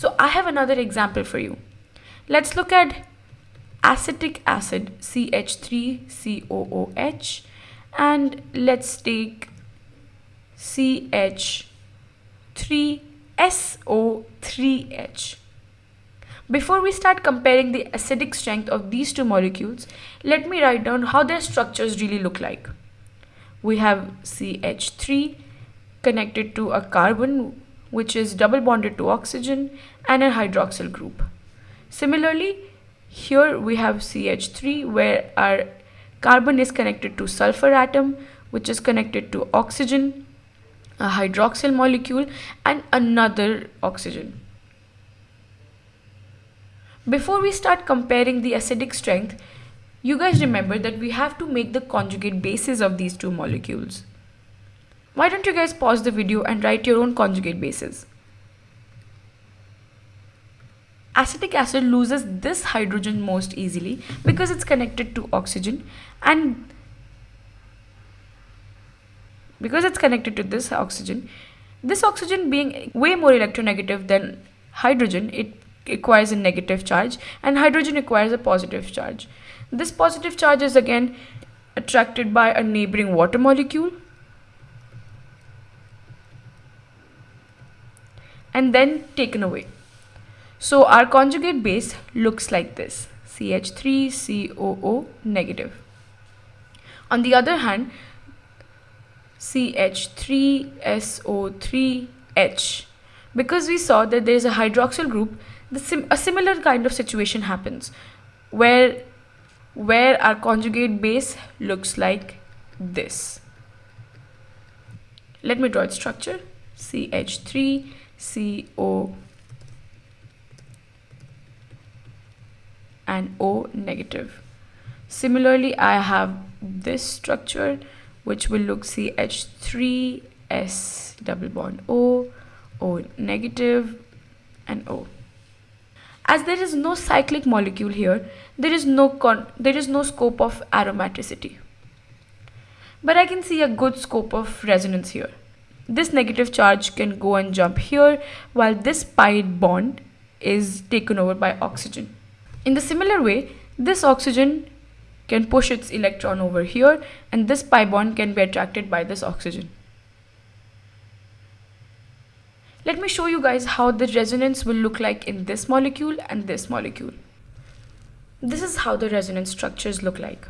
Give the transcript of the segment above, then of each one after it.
So I have another example for you. Let's look at acetic acid CH3COOH and let's take CH3SO3H. Before we start comparing the acidic strength of these two molecules, let me write down how their structures really look like. We have CH3 connected to a carbon which is double bonded to oxygen and a hydroxyl group. Similarly, here we have CH3 where our carbon is connected to sulfur atom which is connected to oxygen, a hydroxyl molecule and another oxygen. Before we start comparing the acidic strength, you guys remember that we have to make the conjugate bases of these two molecules. Why don't you guys pause the video and write your own conjugate bases? Acetic acid loses this hydrogen most easily because it's connected to oxygen and because it's connected to this oxygen, this oxygen being way more electronegative than hydrogen, it acquires a negative charge and hydrogen acquires a positive charge. This positive charge is again attracted by a neighboring water molecule and then taken away. So our conjugate base looks like this CH3COO negative. On the other hand, CH3SO3H because we saw that there is a hydroxyl group sim a similar kind of situation happens where where our conjugate base looks like this. Let me draw its structure CH3CO and O negative. Similarly, I have this structure which will look CH3S double bond O, O negative and O. As there is no cyclic molecule here, there is no con there is no scope of aromaticity. But I can see a good scope of resonance here. This negative charge can go and jump here while this pi bond is taken over by oxygen. In the similar way, this oxygen can push its electron over here and this pi bond can be attracted by this oxygen. Let me show you guys how the resonance will look like in this molecule and this molecule. This is how the resonance structures look like.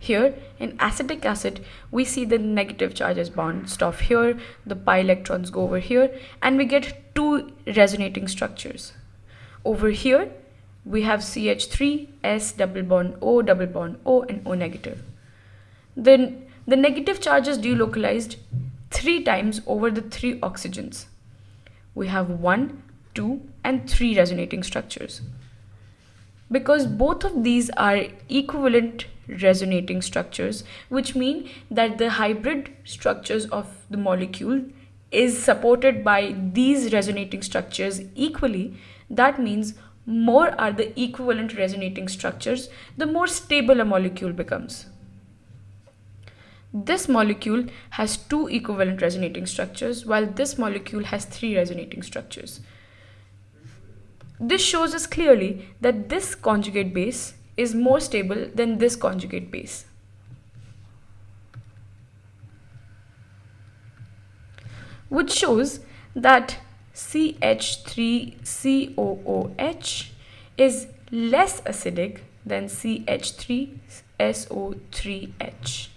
Here in acetic acid, we see the negative charges bounced off here, the pi electrons go over here, and we get two resonating structures. Over here, we have CH3, S double bond O, double bond O, and O negative. Then the negative charge is delocalized three times over the three oxygens. We have one, two, and three resonating structures. Because both of these are equivalent resonating structures, which mean that the hybrid structures of the molecule is supported by these resonating structures equally, that means more are the equivalent resonating structures, the more stable a molecule becomes. This molecule has two equivalent resonating structures, while this molecule has three resonating structures. This shows us clearly that this conjugate base is more stable than this conjugate base. Which shows that CH3COOH is less acidic than CH3SO3H.